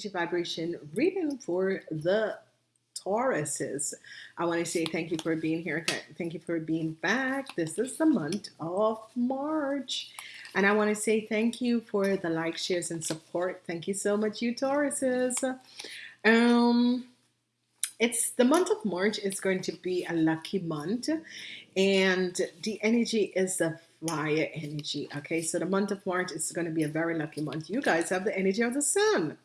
energy vibration reading for the Tauruses. I want to say thank you for being here. Thank you for being back. This is the month of March. And I want to say thank you for the like, shares, and support. Thank you so much, you Tauruses. Um, it's the month of March is going to be a lucky month and the energy is the fire energy okay? So the month of March is going to be a very lucky month. You guys have the energy of the sun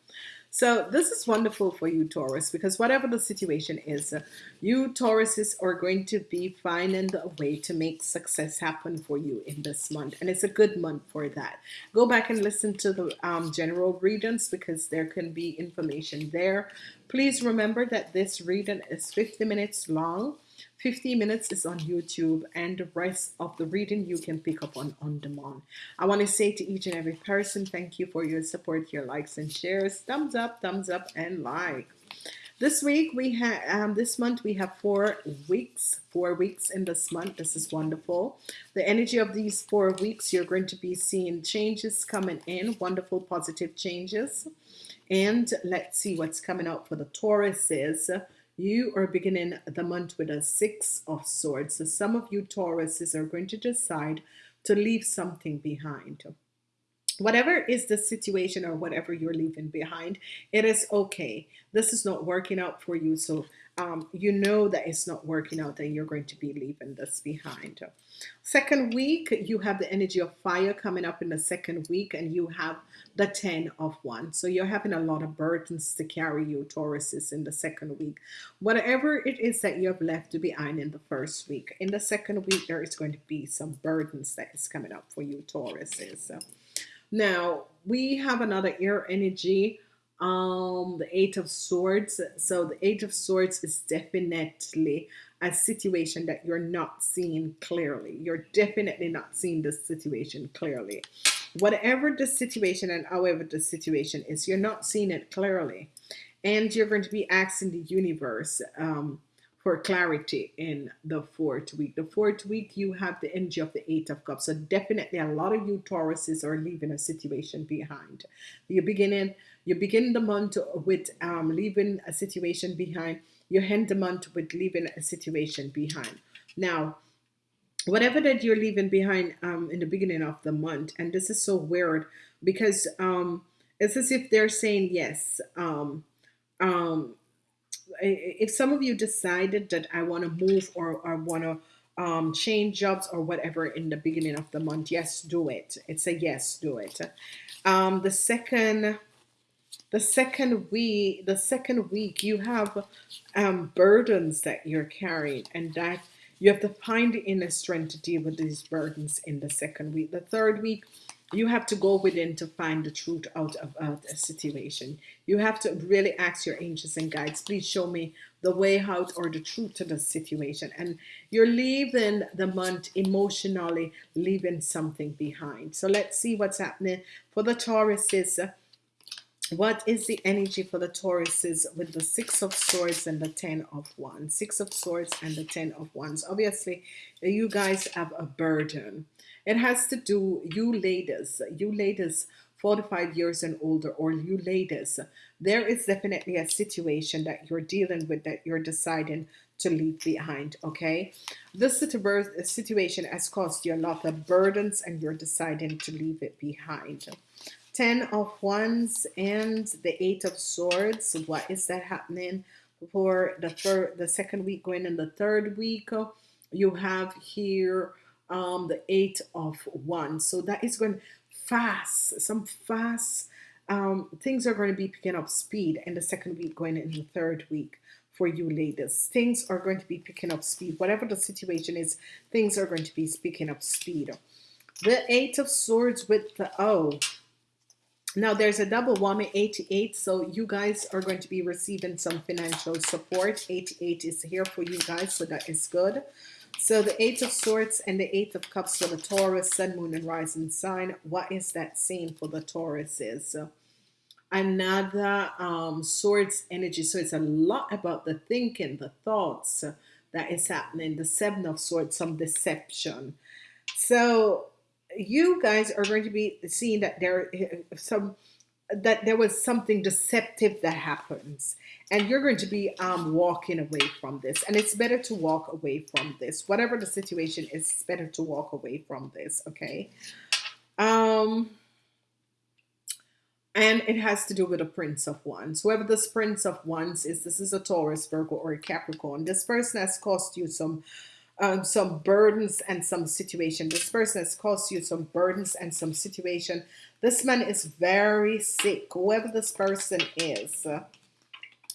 so this is wonderful for you Taurus because whatever the situation is, you Tauruses are going to be finding a way to make success happen for you in this month. And it's a good month for that. Go back and listen to the um, general readings because there can be information there. Please remember that this reading is 50 minutes long 50 minutes is on YouTube and the rest of the reading you can pick up on on demand. I want to say to each and every person, thank you for your support, your likes and shares. Thumbs up, thumbs up, and like. This week we have, um, this month we have four weeks, four weeks in this month. This is wonderful. The energy of these four weeks, you're going to be seeing changes coming in, wonderful positive changes. And let's see what's coming out for the Tauruses you are beginning the month with a six of swords so some of you Tauruses are going to decide to leave something behind whatever is the situation or whatever you're leaving behind it is okay. This is not working out for you. So um, you know that it's not working out and you're going to be leaving this behind. Second week you have the energy of fire coming up in the second week and you have the 10 of wands so you're having a lot of burdens to carry you Tauruses in the second week. Whatever it is that you have left behind in the first week in the second week there is going to be some burdens that is coming up for you Tauruses now we have another air energy um the eight of swords. So the eight of swords is definitely a situation that you're not seeing clearly. You're definitely not seeing this situation clearly. Whatever the situation and however the situation is you're not seeing it clearly. And you're going to be asking the universe um, for clarity in the fourth week. The fourth week, you have the energy of the Eight of Cups. So definitely a lot of you Tauruses are leaving a situation behind. You're beginning, you begin the month with um, leaving a situation behind. You end the month with leaving a situation behind. Now, whatever that you're leaving behind um, in the beginning of the month, and this is so weird because um, it's as if they're saying yes. Um, um, if some of you decided that I want to move or I want to um, change jobs or whatever in the beginning of the month, yes, do it. It's a yes, do it. Um, the second, the second week, the second week, you have um, burdens that you're carrying, and that you have to find the inner strength to deal with these burdens in the second week. The third week, you have to go within to find the truth out of a situation. You have to really ask your angels and guides, please show me the way out or the truth to the situation. And you're leaving the month emotionally, leaving something behind. So let's see what's happening for the Tauruses. What is the energy for the Tauruses with the Six of Swords and the Ten of Wands? Six of Swords and the Ten of Wands. Obviously, you guys have a burden it has to do, you ladies, you ladies 45 years and older, or you ladies, there is definitely a situation that you're dealing with that you're deciding to leave behind, okay? This uh, situation has caused you a lot of burdens and you're deciding to leave it behind. Ten of Wands and the Eight of Swords. What is that happening for the third, the second week going in the third week? You have here um, the eight of wands. So that is going fast, some fast um, things are going to be picking up speed in the second week, going in the third week for you ladies. Things are going to be picking up speed. Whatever the situation is, things are going to be picking up speed. The Eight of Swords with the O. Now there's a double whammy 88, so you guys are going to be receiving some financial support. 88 is here for you guys, so that is good. So the Eight of Swords and the Eight of Cups for the Taurus, Sun, Moon, and Rising sign. What is that saying for the Tauruses? another um, swords energy. So it's a lot about the thinking, the thoughts uh, that is happening. The seven of swords, some deception. So you guys are going to be seeing that there uh, some that there was something deceptive that happens. And you're going to be um, walking away from this. And it's better to walk away from this. Whatever the situation is it's better to walk away from this okay? Um and it has to do with a prince of wands. Whoever this prince of wands is this is a taurus virgo or a capricorn. This person has cost you some um, some burdens and some situation. This person has caused you some burdens and some situation. This man is very sick whoever this person is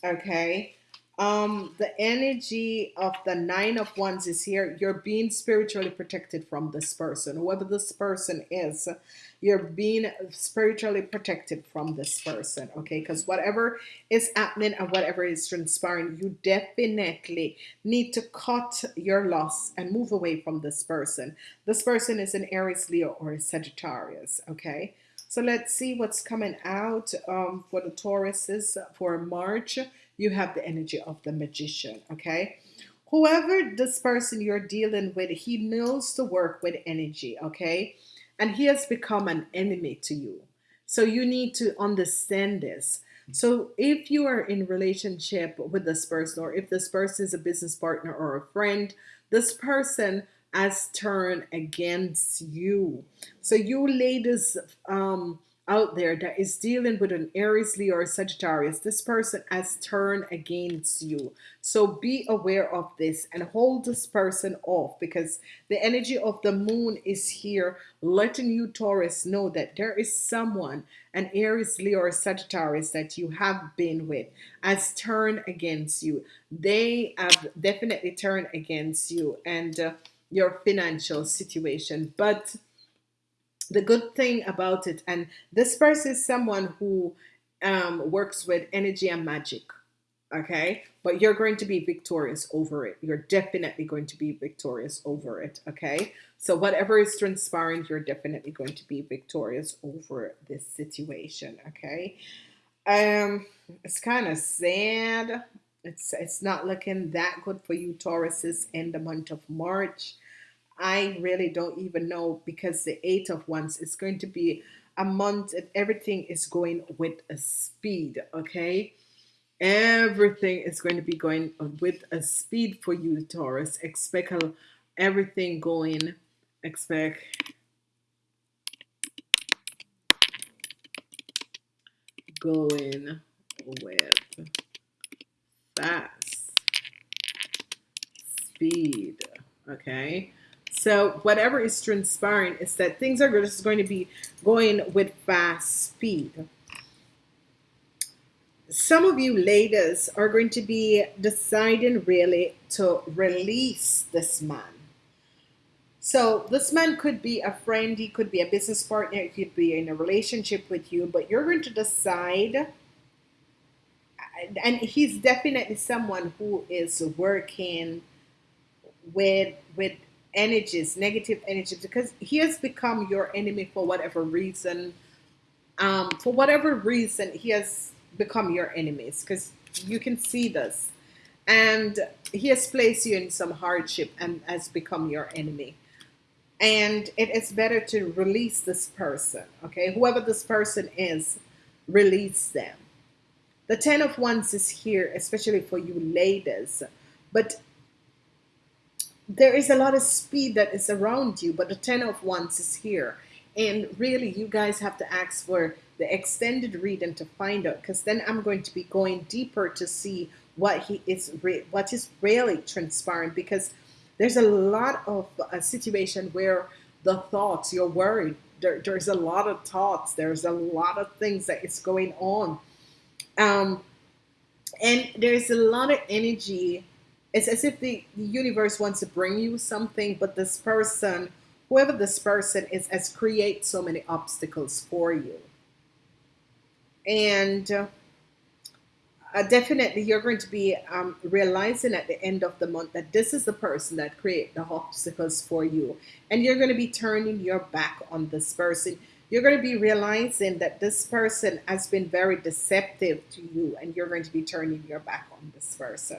okay um the energy of the nine of wands is here. You're being spiritually protected from this person. Whoever this person is you're being spiritually protected from this person okay? Because whatever is happening and whatever is transpiring you definitely need to cut your loss and move away from this person. This person is an Aries Leo or a Sagittarius okay? So let's see what's coming out um, for the Tauruses for March you have the energy of the magician okay? Whoever this person you're dealing with he knows to work with energy okay? And he has become an enemy to you. So you need to understand this. So if you are in relationship with this person or if this person is a business partner or a friend this person has turned against you. So you ladies um out there that is dealing with an Aries, Leo, or Sagittarius, this person has turned against you. So be aware of this and hold this person off because the energy of the moon is here letting you Taurus know that there is someone, an Aries, Leo, or Sagittarius that you have been with has turned against you. They have definitely turned against you and uh, your financial situation. But the good thing about it, and this person is someone who um, works with energy and magic, okay? But you're going to be victorious over it. You're definitely going to be victorious over it, okay? So whatever is transpiring, you're definitely going to be victorious over this situation, okay? Um, it's kind of sad. It's it's not looking that good for you Tauruses in the month of March. I really don't even know because the eight of wands is going to be a month and everything is going with a speed okay? Everything is going to be going with a speed for you Taurus. Expect everything going. Expect. Going with fast speed okay so whatever is transpiring is that things are just going to be going with fast speed. Some of you ladies are going to be deciding really to release this man. So this man could be a friend, he could be a business partner, he could be in a relationship with you, but you're going to decide and he's definitely someone who is working with with energies, negative energies, because he has become your enemy for whatever reason. Um, for whatever reason, he has become your enemies because you can see this. And he has placed you in some hardship and has become your enemy. And it is better to release this person, okay? Whoever this person is, release them. The Ten of Wands is here, especially for you ladies. But there is a lot of speed that is around you, but the Ten of Wands is here. And really, you guys have to ask for the extended reading to find out, because then I'm going to be going deeper to see what he is, what is really transpiring. Because there's a lot of a situation where the thoughts you're worried. There, there's a lot of thoughts. There's a lot of things that is going on, um, and there's a lot of energy it's as if the, the universe wants to bring you something, but this person, whoever this person is, has create so many obstacles for you. And uh, uh, definitely you're going to be um, realizing at the end of the month that this is the person that create the obstacles for you. And you're going to be turning your back on this person. You're going to be realizing that this person has been very deceptive to you and you're going to be turning your back on this person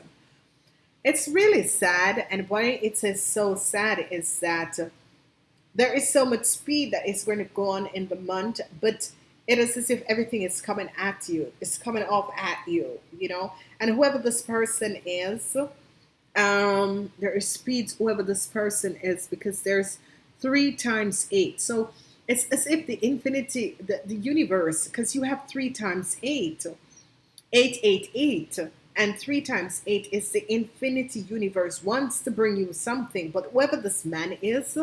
it's really sad and why it is so sad is that there is so much speed that is going to go on in the month but it is as if everything is coming at you it's coming off at you you know? And whoever this person is um there is speeds whoever this person is because there's three times eight. So it's as if the infinity the, the universe because you have three times eight. Eight eight eight and three times eight is the infinity universe wants to bring you something but whoever this man is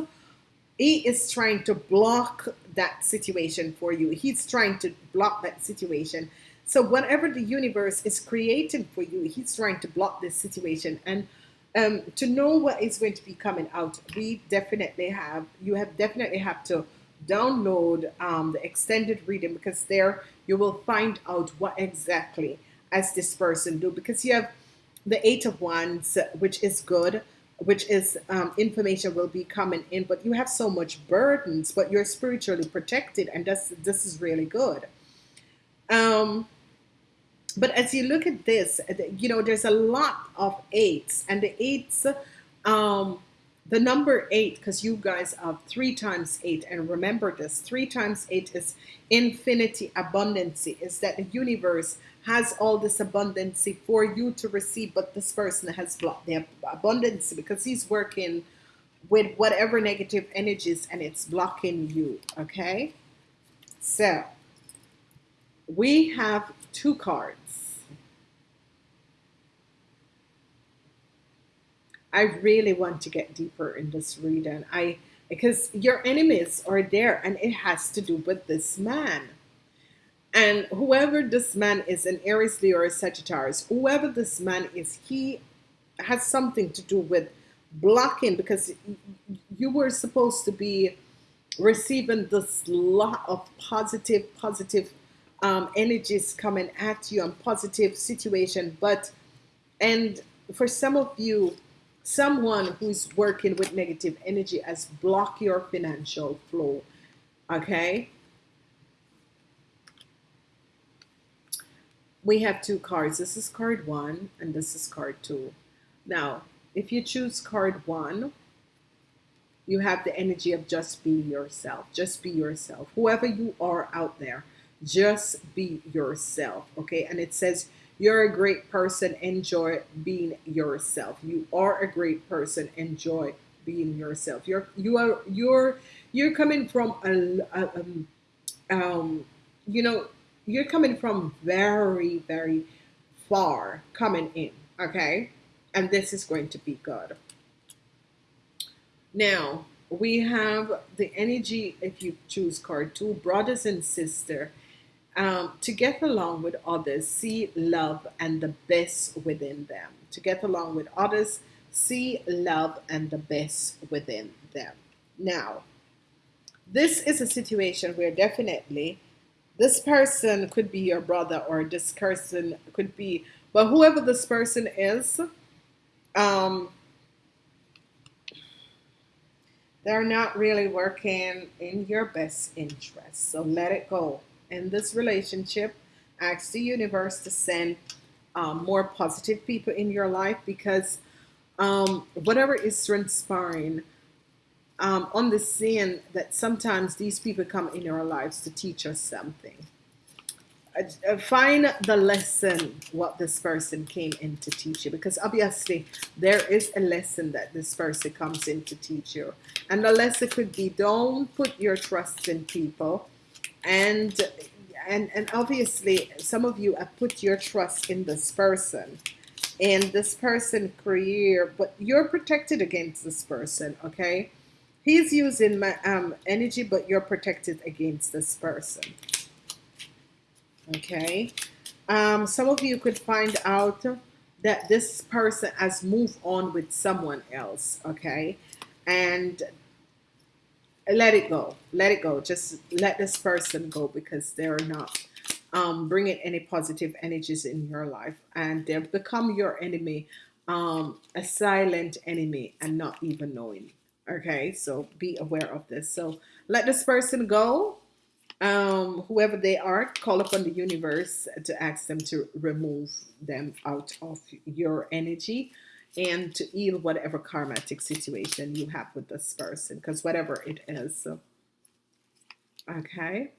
he is trying to block that situation for you. He's trying to block that situation. So whatever the universe is creating for you, he's trying to block this situation. And um, to know what is going to be coming out, we definitely have, you have definitely have to download um, the extended reading because there you will find out what exactly as this person do because you have the eight of wands which is good which is um, information will be coming in, but you have so much burdens, but you're spiritually protected, and this this is really good. Um, but as you look at this, you know, there's a lot of eights, and the eights, um, the number eight, because you guys have three times eight, and remember this: three times eight is infinity, abundancy. Is that the universe has all this abundance for you to receive, but this person has blocked the abundance because he's working with whatever negative energies and it's blocking you. Okay, so we have two cards. I really want to get deeper in this reading. I because your enemies are there and it has to do with this man and whoever this man is, an Aries, Leo, or Sagittarius, whoever this man is, he has something to do with blocking because you were supposed to be receiving this lot of positive, positive um, energies coming at you and positive situation. But, and for some of you, someone who's working with negative energy has blocked your financial flow. Okay we have two cards. This is card one and this is card two. Now, if you choose card one, you have the energy of just be yourself. Just be yourself. Whoever you are out there, just be yourself. Okay. And it says, you're a great person. Enjoy being yourself. You are a great person. Enjoy being yourself. You're, you are, you're, you're coming from a, a um, um, you know, you're coming from very, very far coming in, okay? And this is going to be good. Now, we have the energy, if you choose card two, brothers and sister, um, to get along with others, see love and the best within them. To get along with others, see love and the best within them. Now, this is a situation where definitely this person could be your brother or this person could be but whoever this person is um they're not really working in your best interest so let it go in this relationship ask the universe to send um, more positive people in your life because um, whatever is transpiring um, on the scene that sometimes these people come in our lives to teach us something. Find the lesson what this person came in to teach you because obviously there is a lesson that this person comes in to teach you and the lesson could be don't put your trust in people and and and obviously some of you have put your trust in this person and this person career but you're protected against this person okay He's using my um, energy, but you're protected against this person. Okay. Um, some of you could find out that this person has moved on with someone else. Okay. And let it go. Let it go. Just let this person go because they're not um, bringing any positive energies in your life, and they've become your enemy, um, a silent enemy, and not even knowing. Okay, so be aware of this. So let this person go um, whoever they are, call upon the universe to ask them to remove them out of your energy and to heal whatever karmatic situation you have with this person, because whatever it is. Okay.